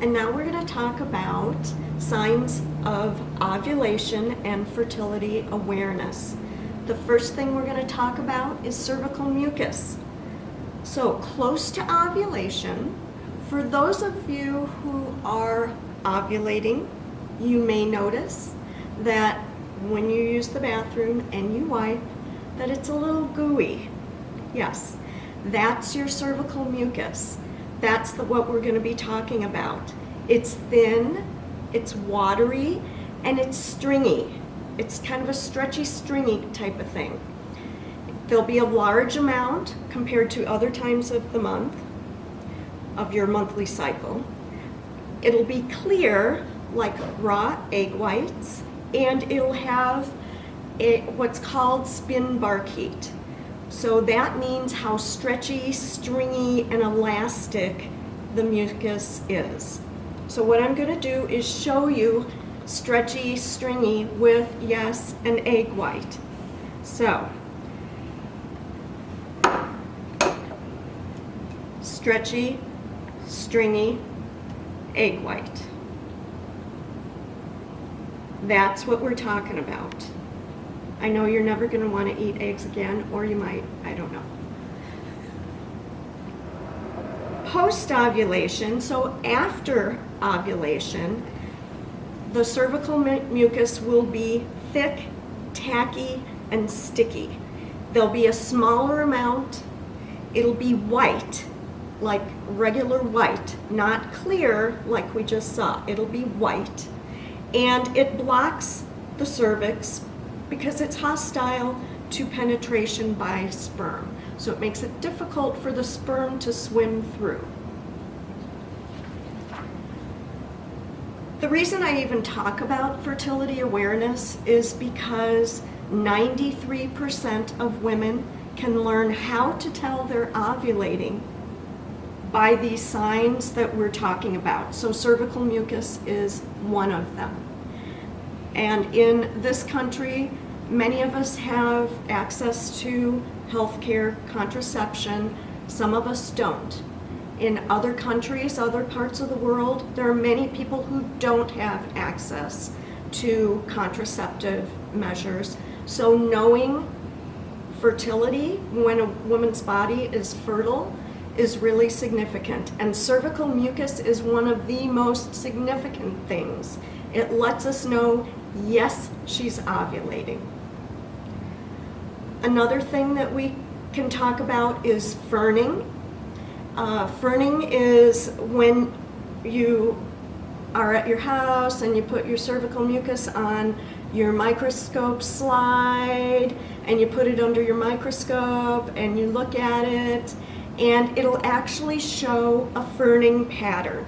And now we're going to talk about signs of ovulation and fertility awareness. The first thing we're going to talk about is cervical mucus. So close to ovulation, for those of you who are ovulating, you may notice that when you use the bathroom and you wipe, that it's a little gooey. Yes, that's your cervical mucus. That's the, what we're going to be talking about. It's thin, it's watery, and it's stringy. It's kind of a stretchy, stringy type of thing. There'll be a large amount compared to other times of the month of your monthly cycle. It'll be clear like raw egg whites and it'll have a, what's called spinnbarkeit. So that means how stretchy, stringy, and elastic the mucus is. So what I'm going to do is show you stretchy, stringy with, yes, an egg white. So, stretchy, stringy, egg white. That's what we're talking about. I know you're never going to want to eat eggs again, or you might, I don't know. Post-ovulation, so after ovulation, the cervical mucus will be thick, tacky, and sticky. There'll be a smaller amount. It'll be white, like regular white, not clear like we just saw. It'll be white. And it blocks the cervix because it's hostile to penetration by sperm. So it makes it difficult for the sperm to swim through. The reason I even talk about fertility awareness is because 93% of women can learn how to tell they're ovulating by these signs that we're talking about. So cervical mucus is one of them. And in this country, many of us have access to healthcare, contraception, some of us don't. In other countries, other parts of the world, there are many people who don't have access to contraceptive measures. So knowing fertility when a woman's body is fertile is really significant. And cervical mucus is one of the most significant things. It lets us know, yes, she's ovulating. Another thing that we can talk about is ferning. Uh, ferning is when you are at your house and you put your cervical mucus on your microscope slide and you put it under your microscope and you look at it and it'll actually show a ferning pattern.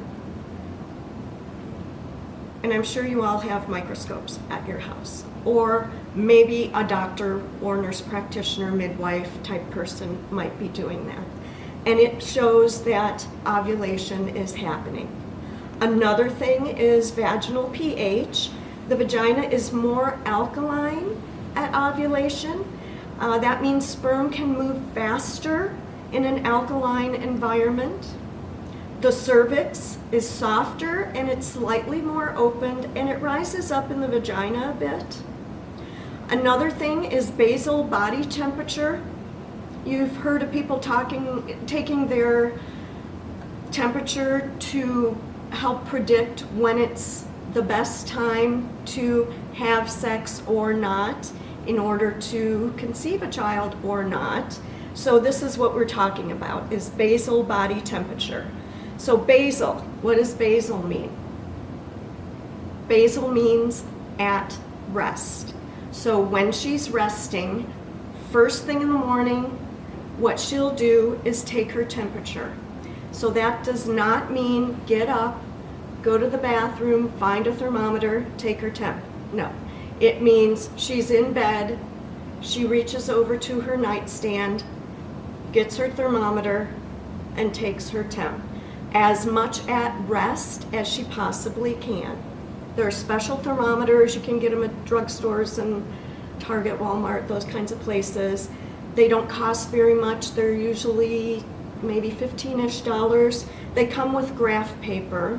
And I'm sure you all have microscopes at your house or maybe a doctor or nurse practitioner, midwife type person might be doing that. And it shows that ovulation is happening. Another thing is vaginal pH. The vagina is more alkaline at ovulation. Uh, that means sperm can move faster in an alkaline environment. The cervix is softer and it's slightly more opened and it rises up in the vagina a bit. Another thing is basal body temperature. You've heard of people talking, taking their temperature to help predict when it's the best time to have sex or not in order to conceive a child or not. So this is what we're talking about, is basal body temperature. So basal, what does basal mean? Basal means at rest. So when she's resting, first thing in the morning, what she'll do is take her temperature. So that does not mean get up, go to the bathroom, find a thermometer, take her temp. No, it means she's in bed, she reaches over to her nightstand, gets her thermometer, and takes her temp. As much at rest as she possibly can. There are special thermometers, you can get them at drugstores and Target, Walmart, those kinds of places. They don't cost very much. They're usually maybe 15-ish dollars. They come with graph paper.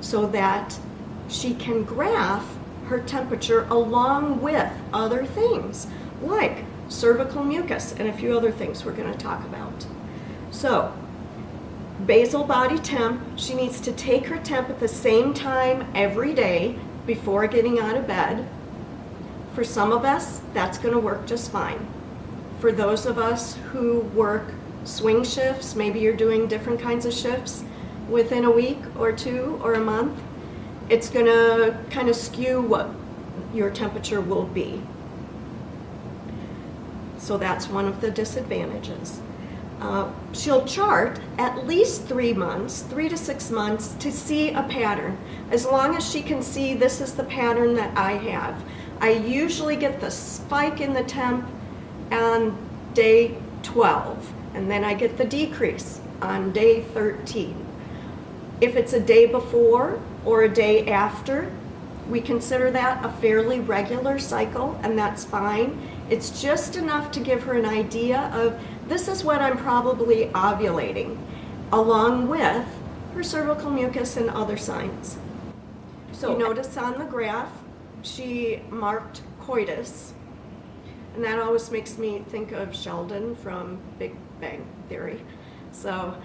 so that she can graph her temperature along with other things like cervical mucus and a few other things we're going to talk about. So, basal body temp, she needs to take her temp at the same time every day before getting out of bed. For some of us, that's going to work just fine. For those of us who work swing shifts, maybe you're doing different kinds of shifts within a week or two or a month, it's going to kind of skew what your temperature will be. So that's one of the disadvantages. Uh, she'll chart at least three months, three to six months, to see a pattern. As long as she can see this is the pattern that I have. I usually get the spike in the temp on day 12, and then I get the decrease on day 13. If it's a day before or a day after, we consider that a fairly regular cycle, and that's fine. It's just enough to give her an idea of this is what I'm probably ovulating, along with her cervical mucus and other signs. So you notice on the graph, she marked coitus, and that always makes me think of Sheldon from Big Bang Theory. So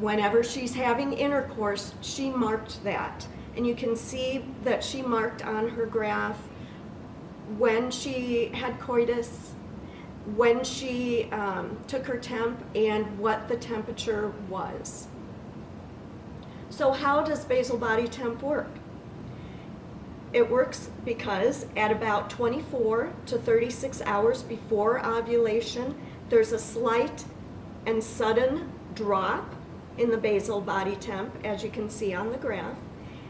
whenever she's having intercourse, she marked that. And you can see that she marked on her graph when she had coitus, when she um, took her temp, and what the temperature was. So how does basal body temp work? It works because at about 24 to 36 hours before ovulation, there's a slight and sudden drop in the basal body temp, as you can see on the graph.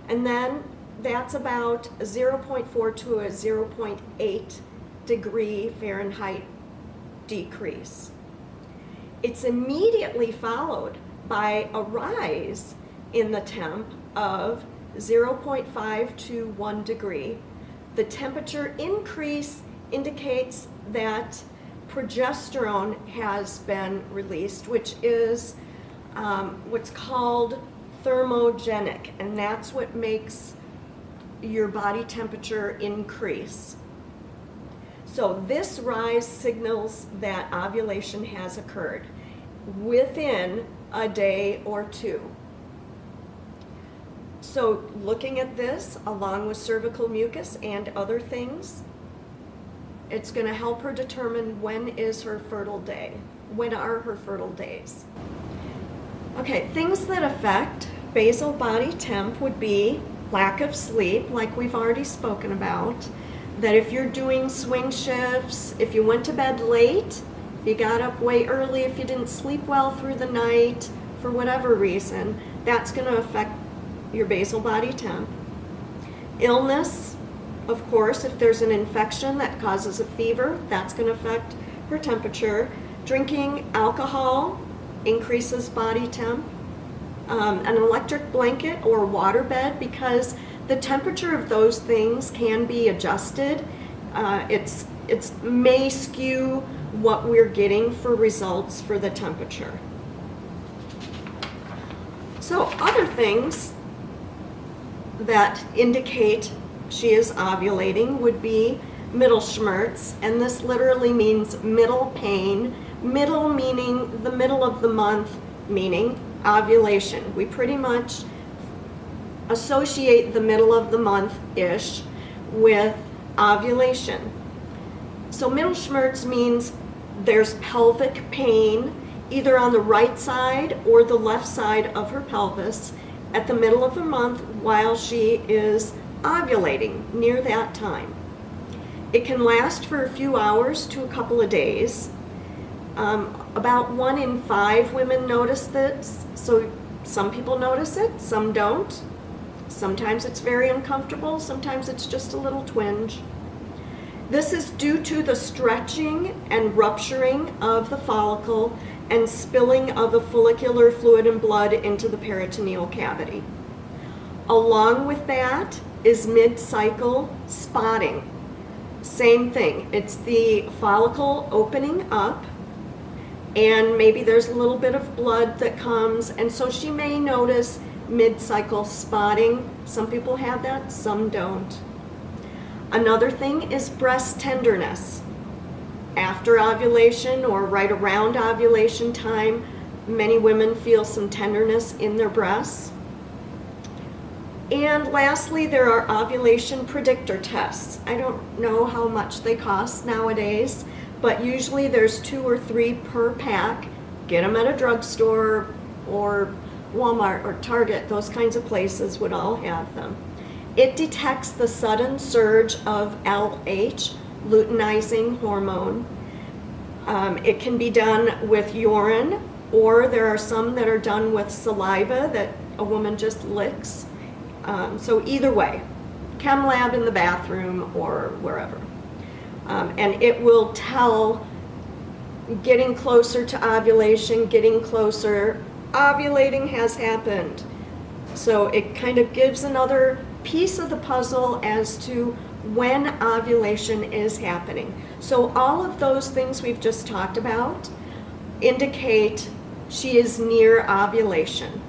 And then that's about 0.4 to a 0.8 degree Fahrenheit decrease. It's immediately followed by a rise in the temp of 0.5 to 1 degree. The temperature increase indicates that progesterone has been released, which is um, what's called thermogenic, and that's what makes your body temperature increase. So this rise signals that ovulation has occurred within a day or two. So looking at this along with cervical mucus and other things, it's going to help her determine when is her fertile day. When are her fertile days? Okay, things that affect basal body temp would be lack of sleep, like we've already spoken about, that if you're doing swing shifts, if you went to bed late, if you got up way early, if you didn't sleep well through the night, for whatever reason, that's going to affect your basal body temp. Illness, of course, if there's an infection that causes a fever, that's going to affect her temperature. Drinking alcohol increases body temp. Um, an electric blanket or water bed because the temperature of those things can be adjusted. Uh, it's it's may skew what we're getting for results for the temperature. So other things that indicate she is ovulating would be Mittelschmerz, and this literally means middle pain Middle meaning the middle of the month, meaning ovulation. We pretty much associate the middle of the month-ish with ovulation. So Mittelschmerz means there's pelvic pain either on the right side or the left side of her pelvis at the middle of the month while she is ovulating near that time. It can last for a few hours to a couple of days. Um, about one in five women notice this, so some people notice it, some don't. Sometimes it's very uncomfortable, sometimes it's just a little twinge. This is due to the stretching and rupturing of the follicle and spilling of the follicular fluid and blood into the peritoneal cavity. Along with that is mid-cycle spotting. Same thing, it's the follicle opening up and maybe there's a little bit of blood that comes and so she may notice mid-cycle spotting. Some people have that, some don't. Another thing is breast tenderness. After ovulation or right around ovulation time, many women feel some tenderness in their breasts. And lastly, there are ovulation predictor tests. I don't know how much they cost nowadays, but usually there's two or three per pack. Get them at a drugstore or Walmart or Target, those kinds of places would all have them. It detects the sudden surge of LH, luteinizing hormone. Um, it can be done with urine, or there are some that are done with saliva that a woman just licks. Um, so either way, chem lab in the bathroom or wherever. Um, and it will tell getting closer to ovulation, getting closer, ovulating has happened. So it kind of gives another piece of the puzzle as to when ovulation is happening. So all of those things we've just talked about indicate she is near ovulation.